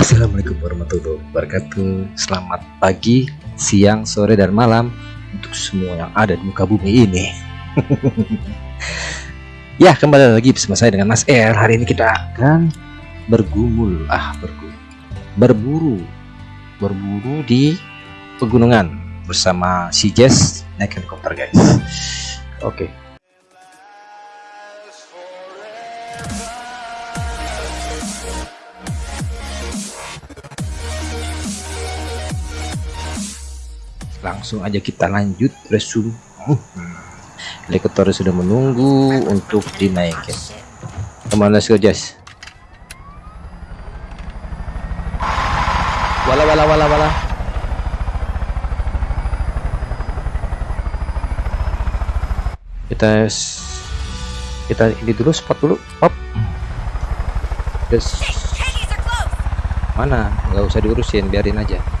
Assalamualaikum warahmatullahi wabarakatuh. Selamat pagi, siang, sore, dan malam Untuk semua yang ada di muka bumi ini. Ya kembali lagi bersama saya dengan Mas R. Hari ini kita akan bergumul. Ah bergumul. Berburu. Berburu di pegunungan Bersama si Jess naik helikopter guys. Oke. okay. Langsung aja kita lanjut resume. Helikopter sudah menunggu untuk dinaikin. Ke mana let's go Jess. Wala wala wala wala. Kita kita ini dulu spot dulu. Pop yes mana? Nggak usah diurusin biarin aja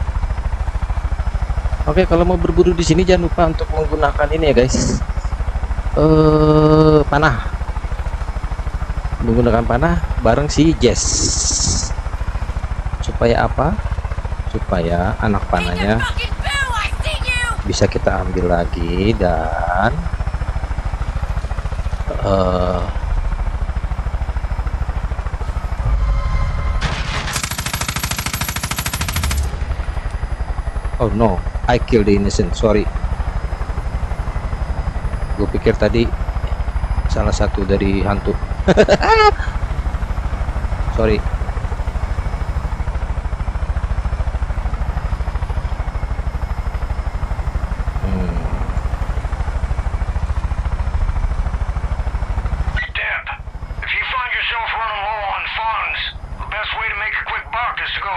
Oke, kalau mau berburu di sini jangan lupa untuk menggunakan ini ya, guys. Eh, panah. Menggunakan panah bareng si Jess. Supaya apa? Supaya anak panahnya bisa kita ambil lagi dan uh, Oh no I kill the innocent sorry. Gue pikir tadi salah satu dari hantu. Sorry.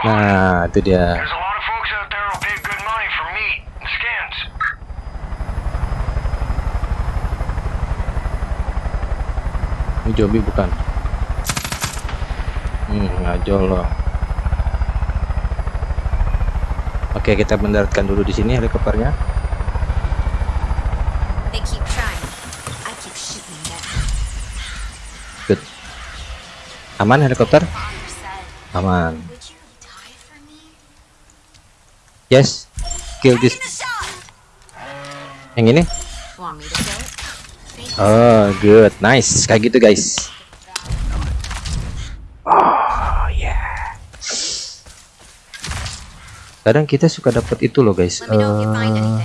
Nah, itu dia. Ini zombie bukan? Hmm ngajol loh. Oke kita mendaratkan dulu di sini helikopternya. Good. Aman helikopter? Aman. Yes. Kill this. Yang ini Oh, good, nice, kayak gitu guys. Oh yeah. Kadang kita suka dapat itu loh guys, uh,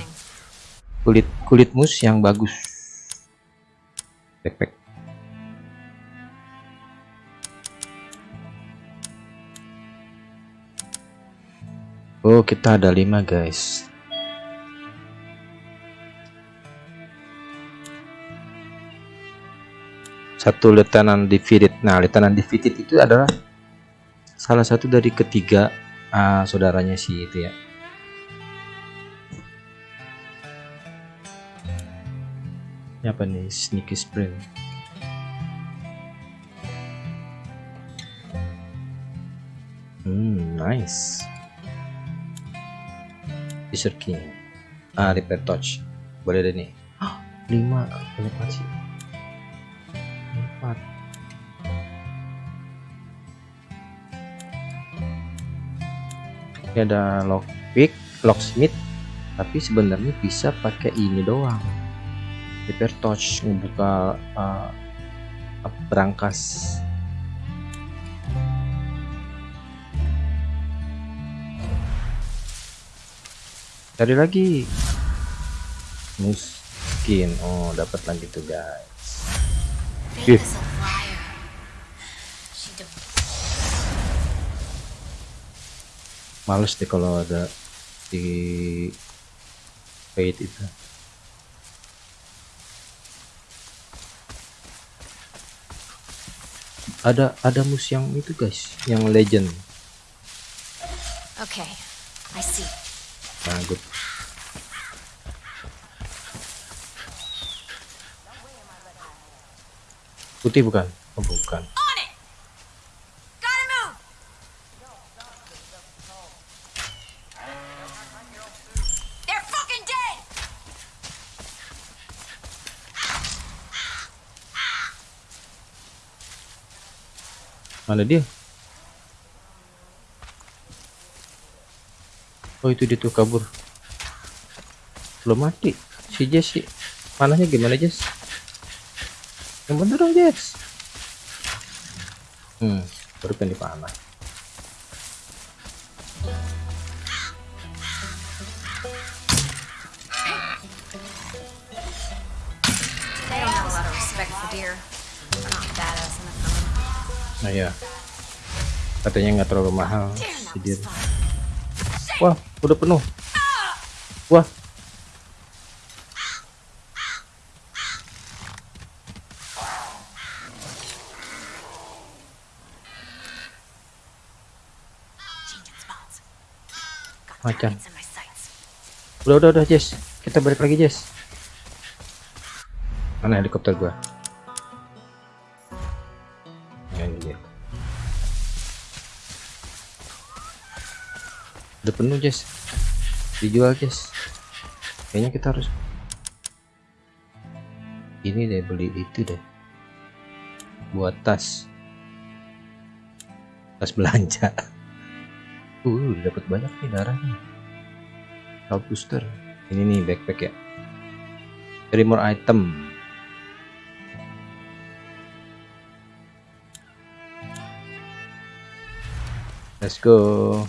kulit kulit mus yang bagus. Backpack. Oh, kita ada lima guys. Satu lieutenant defeated. Nah lieutenant defeated itu adalah salah satu dari ketiga uh, saudaranya si itu ya. Ini apa nih sneaky sprint hmm nice. Desert King. Ah repair touch boleh deh nih. 5 banyak sih ini ada lockpick locksmith tapi sebenarnya bisa pakai ini doang. Repair touch membuka uh, berangkas. Cari lagi. Mungkin oh dapat lagi tuh guys. Ih. Males deh kalau ada di fade itu. Ada ada mus yang itu guys, yang legend. Oke, okay, I see. Nah, good. Putih bukan? Oh, bukan. Mana dia? Oh itu dia tuh kabur. Belum mati. Si Jess sih. Panahnya gimana Jess? Yang bener dong Jess. Hmm, baru kan di panah. Nah ya katanya nggak terlalu mahal respond. wah udah penuh. Wah. Macan. udah udah udah Jess. Kita balik lagi Jess. Mana helikopter gua penuh Jess. Dijual Jess. Kayaknya kita harus ini deh beli itu deh. Buat tas. Tas belanja. Uh dapat banyak nih darahnya. Health booster. Ini nih backpack ya. Three more item. Let's go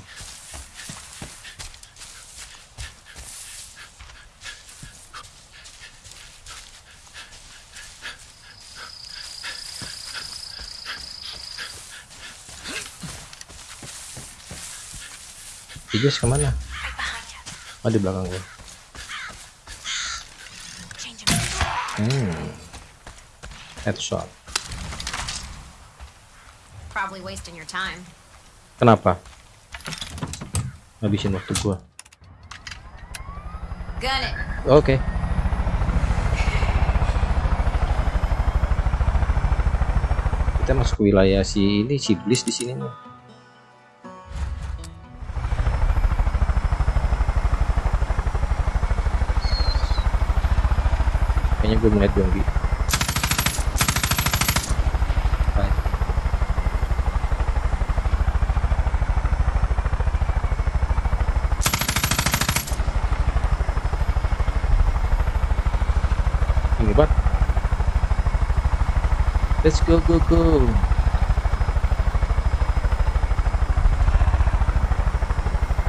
Ijaz ke mana? Oh di belakang spots. Hmm. Headshot. Probably wasting your time. Kenapa? Habisin waktu gua. Oke. Kita masuk ke wilayah si ini si Bliss di sini nih. Gue melihat zombie. Ini bak. Let's go go go.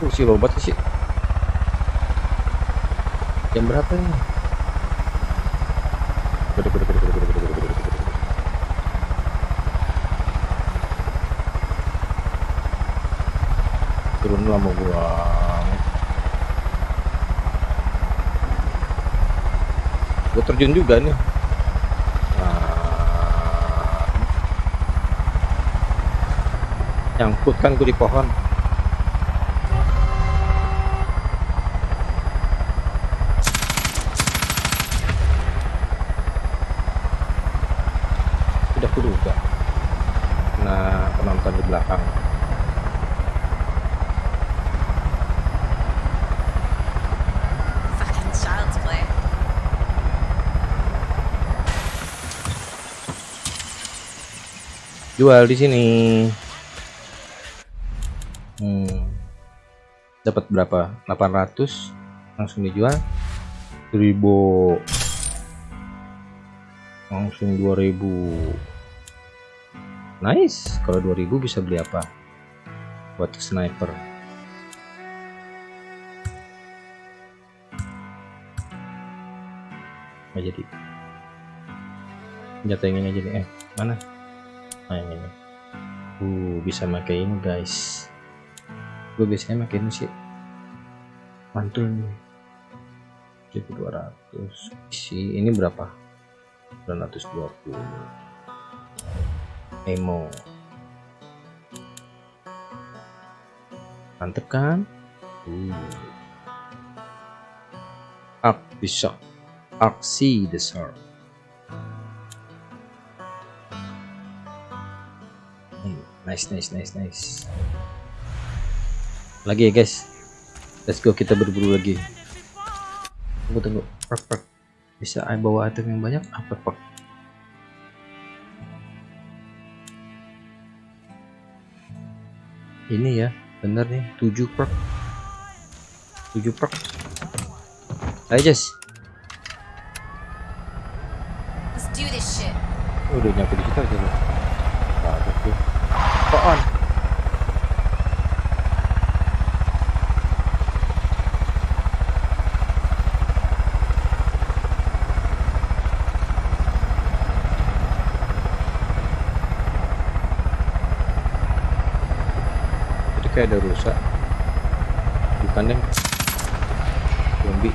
Oh, si robot sih. Jam berapa ini? Turun lama gua. Gua terjun juga nih. Nah. Nyangkut kan gua di pohon. Udah kuduga. Nah, penonton di belakang. Fucking child's play. Jual di sini. Hmm. dapat berapa? 800 langsung dijual. 1000 langsung 2000 nice. Kalau 2000 bisa beli apa? Buat sniper. Nggak jadi. Senjata yang ini aja nih eh mana nah ini. Uh bisa pakai ini guys. Gue biasanya pakai ini sih. Mantul nih. 1200 isi ini berapa? 920 emo. Mantep kan? Uh. Arc bisa aksi besar nice nice nice nice. Lagi ya guys? Let's go kita berburu lagi. Tunggu tunggu. Perk perk. Bisa I bawa item yang banyak? Apa perk ini ya bener nih. 7 perk. 7 perk. Ayo Jess. Let's do this shit. Oh, udah nyampe di situ aja loh jadi kayak ada rusak. Bukan deh. Zombie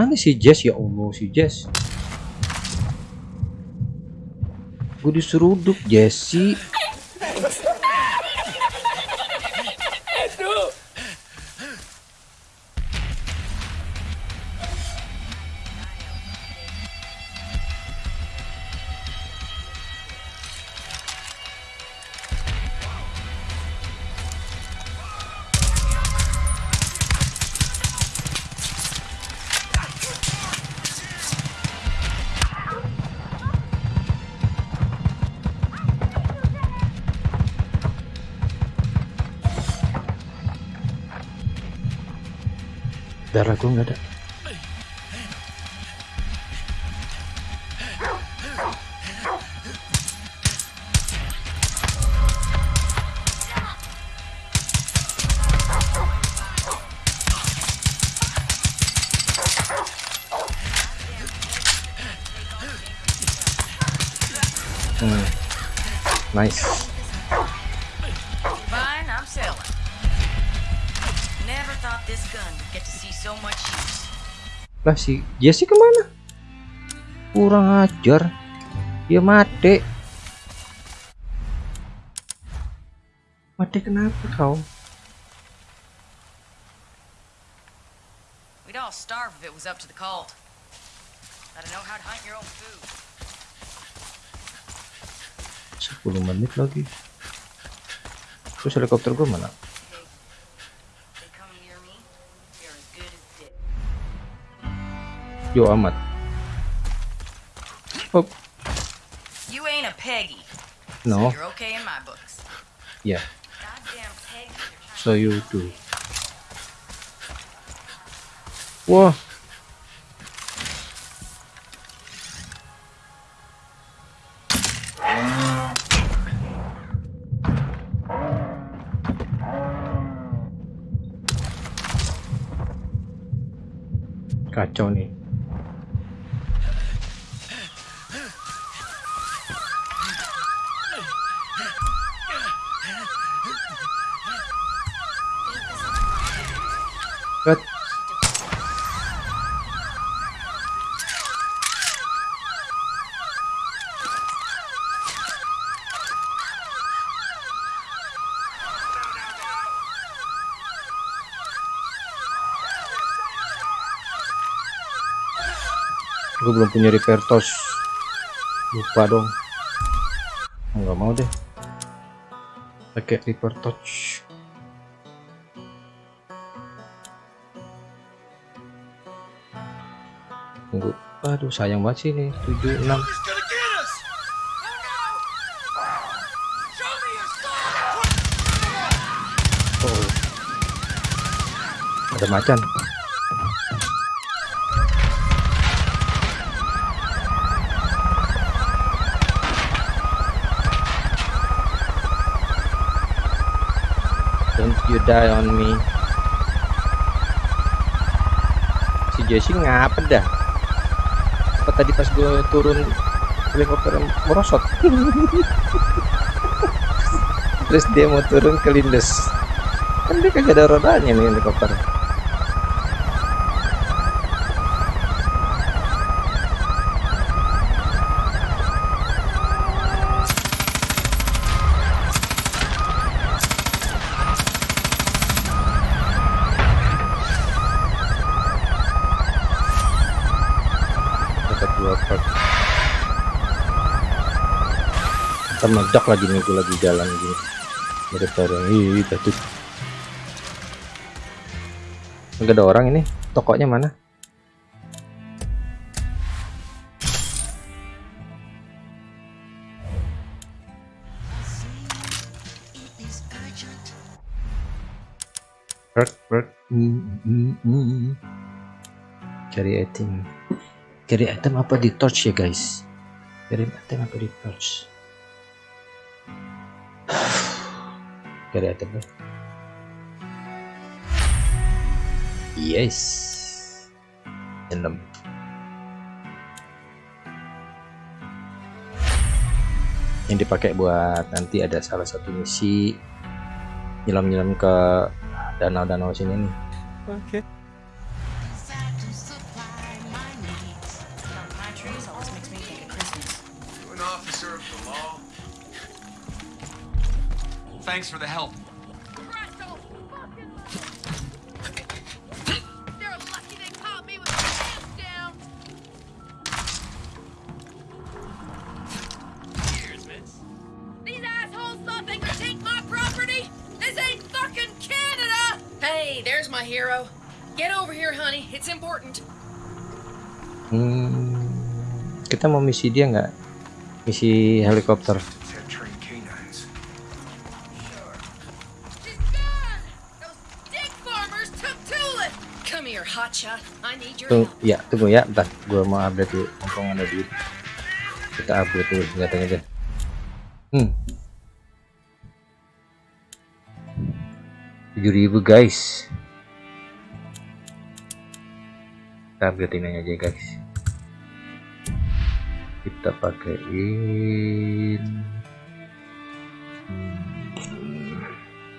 Mana si Jess? Ya Allah si Jess. Gue diseruduk Jesse Darah gue nggak ada Hmm. Nice. Lah si Jesse ke mana? Kurang ajar. Dia mati. Mati kenapa kau? We'd all starve if it was up to the cult. Gotta know how to hunt your own food. 10 menit lagi. Terus helikopter gue mana? Yo amat. Oh, You ain't a Peggy. no. You're okay in my books. Trying so you do. Wah. Kacau nih. Cut. Gue belum punya repair torch. Lupa dong. Nggak mau deh. Pakai repair torch. Tunggu. Aduh sayang banget sih ini 76 Oh. Ada macan. You die on me. Si Jesse ngapa dah? Apa tadi pas gue turun helikopter merosot? Terus dia mau turun ke lindes. Kan dia kagak ada rodanya nih helikopter. Dua part. Ntar meledak lagi nih gue lagi jalan gini. Mirip bareng. Ih, tadi. Enggak ada orang ini. Tokonya mana? Work, work. Mm, mm, mm. Cari item. Cari item apa di torch ya guys? Cari item apa di torch? Cari item deh. Yes. Enam. Yang dipakai buat nanti ada salah satu misi nyelam-nyelam ke danau-danau sini nih. Okay. Honey. It's important. Hmm, kita mau misi dia nggak? Misi helikopter. Tung, ya tunggu ya, bentar. Gua mau update dulu. Mumpung ada duit. Kita upgrade dulu senjatanya deh. Hmm. 7000 guys. Kita upgrade ini aja guys. Kita pakaiin. Hmm.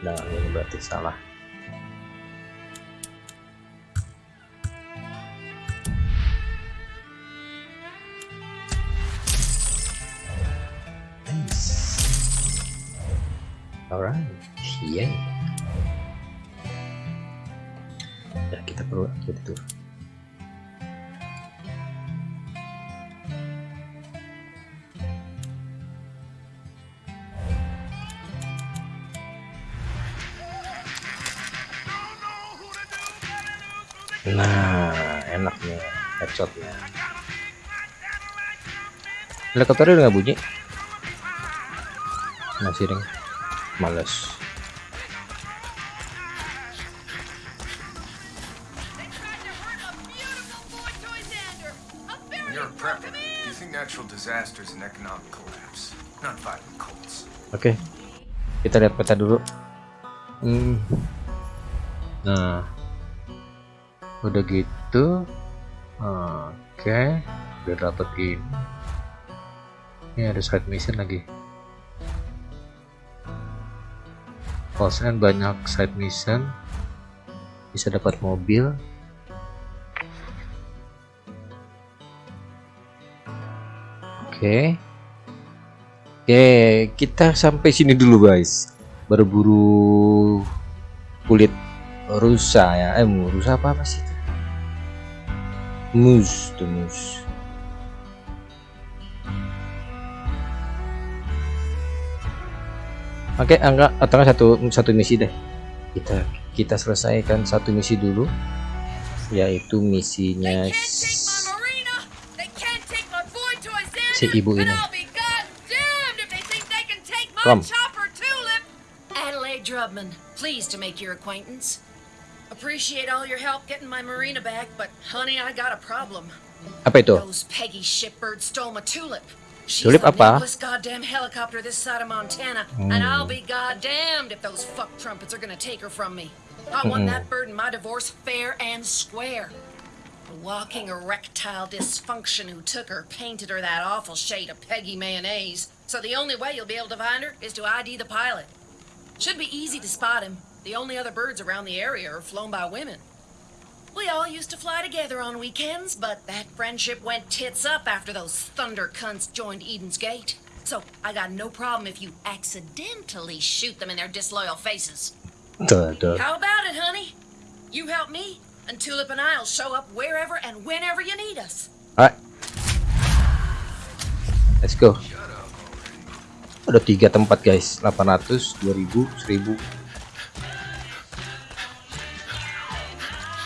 Nah, ini berarti salah. Alright, yay. Ya kita perlu update itu. Natural disasters and economic collapse, not violent cults. Oke. Kita lihat peta dulu. Hmm. Nah. Udah gitu. Oke. Udah dapet ini. Ini ada side mission lagi. False End banyak side mission. Bisa dapat mobil. Oke. Oke, kita sampai sini dulu guys. Berburu kulit rusa ya. Eh, rusa apa apa sih Mus, tuh mus. Oke, angka atau satu satu misi deh. Kita kita selesaikan satu misi dulu, yaitu misinya. Si ibu ini. Come. Adelaide Drubman, pleased to make your acquaintance. Appreciate all your help getting my marina back, but honey, I got a problem. apa itu? Those Peggy shitbirds stole my tulip. She's Tulip apa? goddamn helicopter this side of Montana, and I'll be goddamned if those fuck trumpets are gonna take her from me. I want that bird in my divorce fair and square. A walking erectile dysfunction who took her painted her that awful shade of Peggy mayonnaise. So the only way you'll be able to find her is to ID the pilot. Should be easy to spot him. The only other birds around the area are flown by women. We all used to fly together on weekends, but that friendship went tits up after those thunder cunts joined Eden's Gate. So I got no problem if you accidentally shoot them in their disloyal faces. Tuh, tuh. How about it, honey? You help me, and Tulip and I'll show up wherever and whenever you need us. Alright. Let's go. Ada tiga tempat guys, 800, 2000, 1000.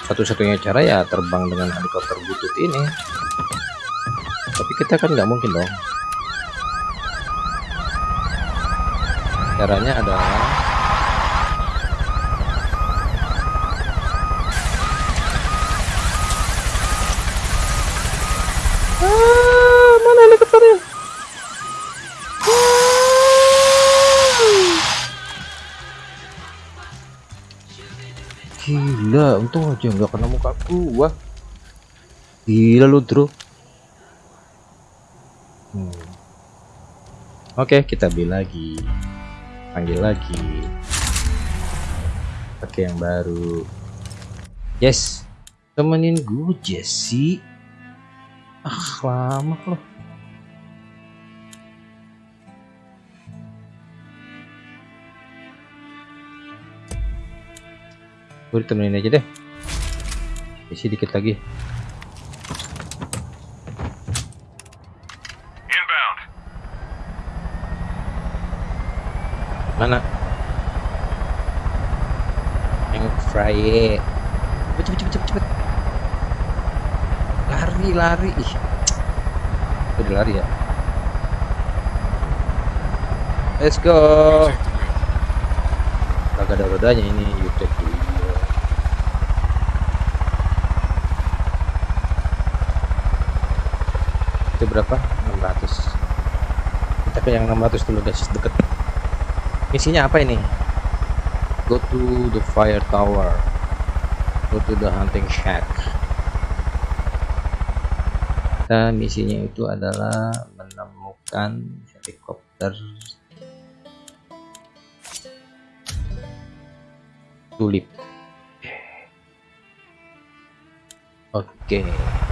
Satu-satunya cara ya terbang dengan helikopter butut ini. Tapi kita kan nggak mungkin dong. Caranya adalah Ah, mana helikopternya? Gila, untung aja nggak kena muka gua. Gila lu, Bro. Hmm. Oke, kita beli lagi. Panggil lagi. Pakai yang baru. Yes. Temenin gue, Jesse. Ah, lama loh. Gue ditemenin aja deh. Isi dikit lagi. Inbound. Mana? Yang fry. Cepet cepet cepet cepet. Lari lari. Ih. Udah lari ya. Let's go. Kagak ada rodanya ini YouTube dulu. Itu berapa? 600. Kita ke yang 600 dulu guys, deket. Misinya apa ini? Go to the fire tower. Go to the hunting shack. Kita misinya itu adalah menemukan helikopter tulip. Oke. They're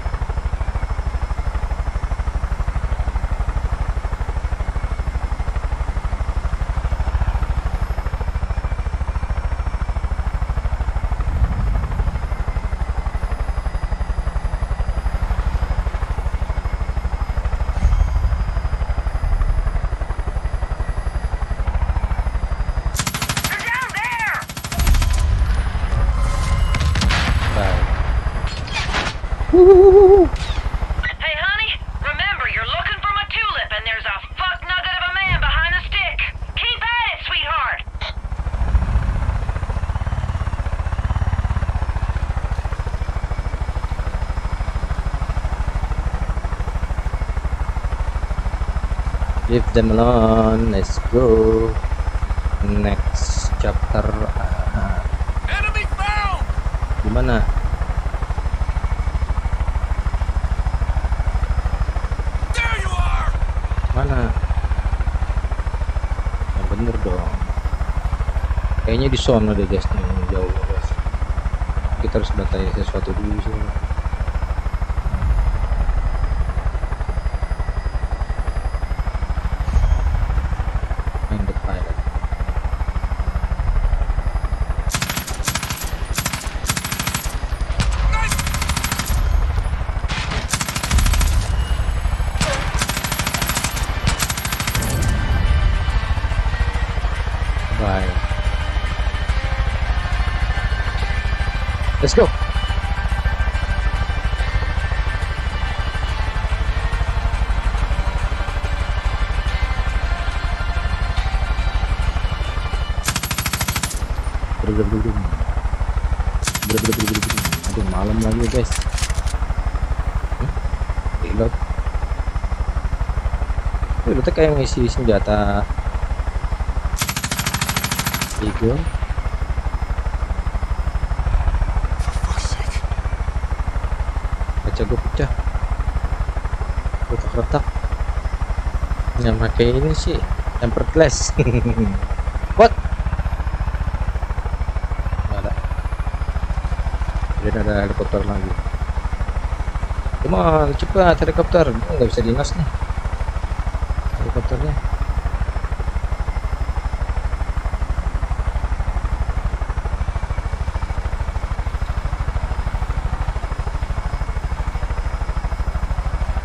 Hey, honey, remember you're looking for my tulip, and there's a fuck nugget of a man behind the stick. Keep at it, sweetheart. Leave them alone. Let's go. Next chapter. Ah, Enemy found! di Kayaknya di sono deh guys nih jauh guys. Kita harus datai sesuatu dulu sih. Bye. Let's go. Brum. Aduh, malam lagi guys. Reload. Reload kayak ngisi senjata Eagle. pecah retak-retak yang pakai ini sih tempered glass. What? Nggak ada. Jadi ada helikopter lagi. Cuma cepat helikopter. Nggak bisa dinas nih.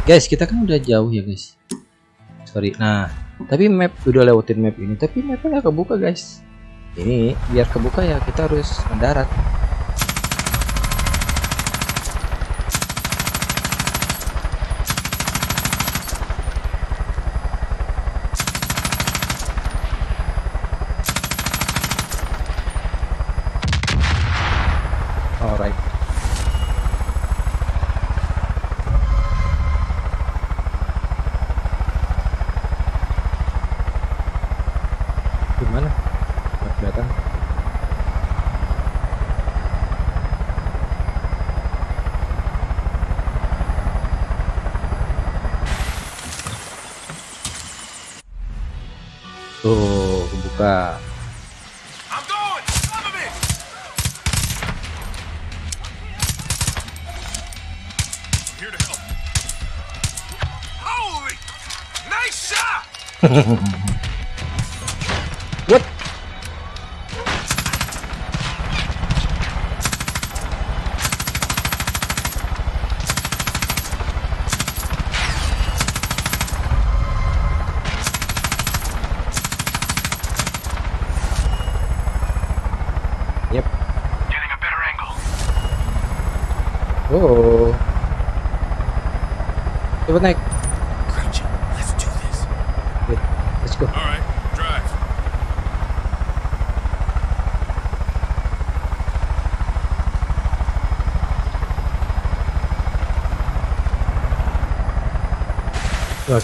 Guys kita kan udah jauh ya guys. Sorry. Nah tapi map udah lewatin map ini. Tapi mapnya nggak kebuka guys. Ini biar kebuka ya kita harus mendarat Nice shot! what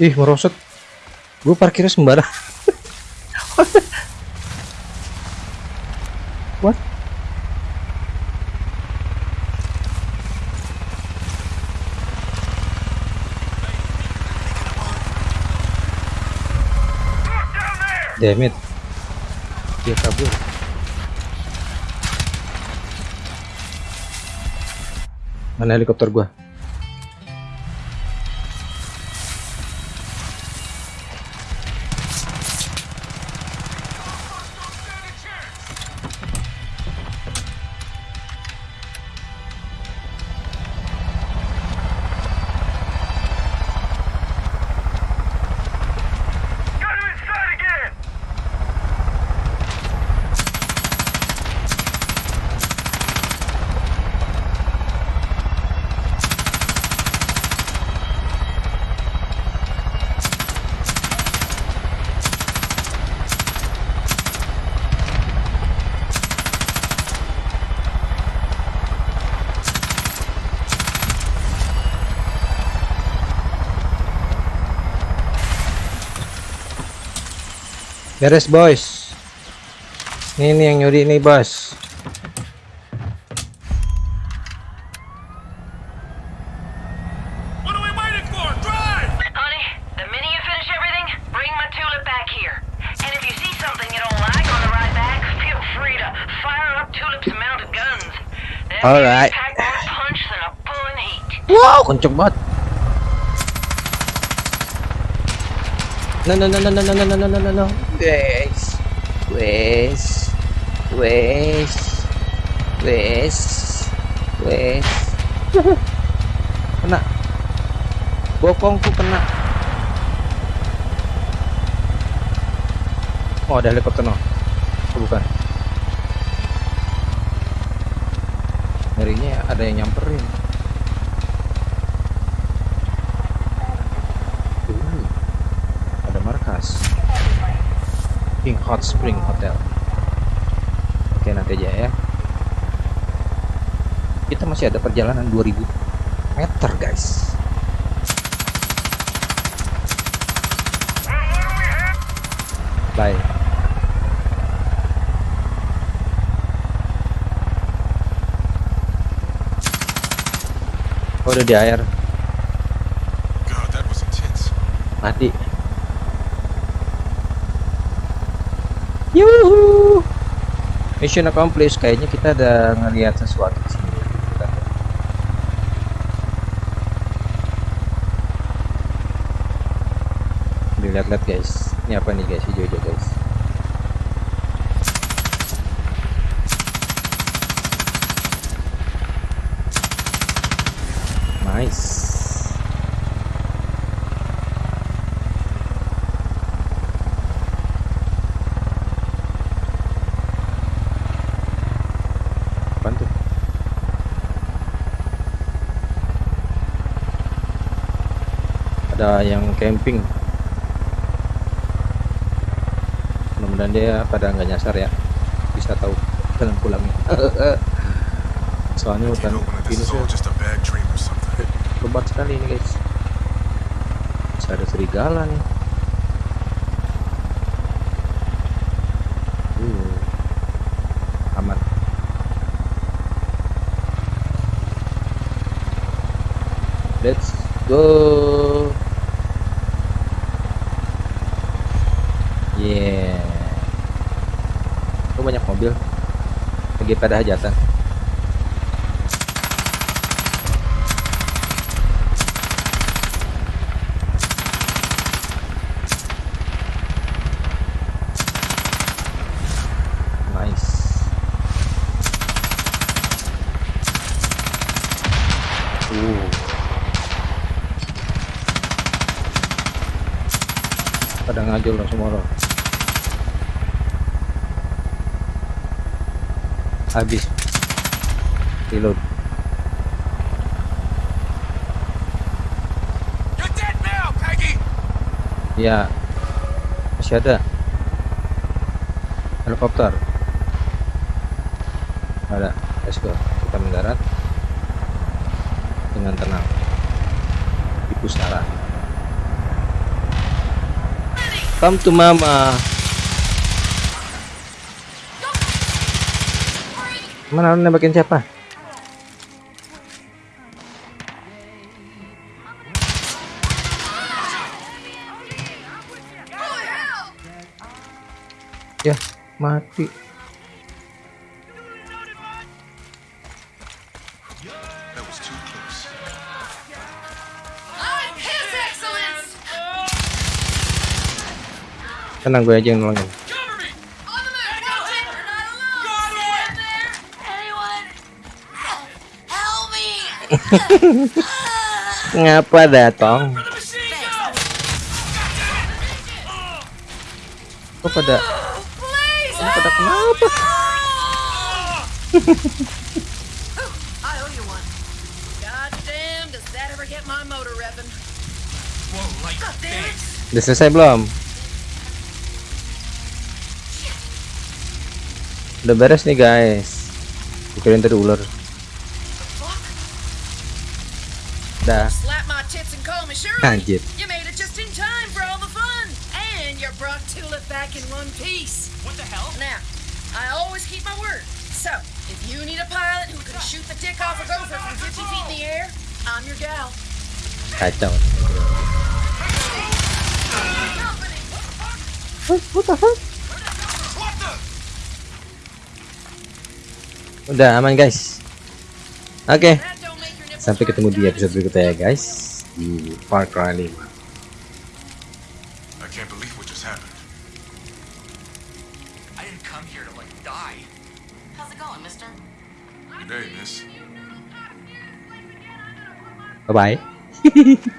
Ih, merosot. Gue parkirnya sembarang. What? Damn it. Dia kabur. Mana helikopter gua? Alright. boys. more punch than a bull in heat. Wow, kenceng banget. No, no, no, no, no, no, no, no, no, no, no. Wes, wes, wes, wes, wes. Kena. bokongku kena. Oh ada helikopter no? Oh, bukan. Ngerinya ada yang nyamperin Uh, ada markas King Hot Spring Hotel. Oke nanti aja ya. Kita masih ada perjalanan 2000 meter guys. Bye. Oh udah di air. God, that was intense. mati Yuhu. Mission accomplished. Kayaknya kita ada ngelihat sesuatu di sini. Kita lihat. dilihat-lihat guys. Ini apa nih guys? Hijau-hijau guys. Nice Apaan tuh? Ada yang camping. Mudah-mudahan dia pada nggak nyasar ya. Bisa tahu jalan pulangnya. Soalnya hutan ini lebat sekali ini guys. Bisa ada serigala nih. Uh, aman. Let's go. Yeah. Kok banyak mobil? Lagi pada hajatan. Nice. Pada ngajul loh semua Habis. Reload. Ya. Masih ada. Helikopter. Ada. Let's go. Kita mendarat dengan tenang di pusara. Come to mama. Mana lu nembakin siapa? Ya, mati. That was too close. I'm His Excellence! Tenang gue aja yang nolongin. Ngapa datang? Kok pada Please! kok pada kenapa? Udah selesai belum? Udah beres nih guys. Pikirin tadi ular. Dah. Slap my tits and call me Shirley. Anjir. You made it just in time for all the fun. And you brought Tulip back in one piece. What the hell? Now, I always keep my word. So, if you need a pilot who can shoot the dick off a gopher from 50 feet in the air, I'm your gal. Kacau. Udah aman guys. Oke, That sampai ketemu di episode berikutnya ya guys di Far Cry 5. I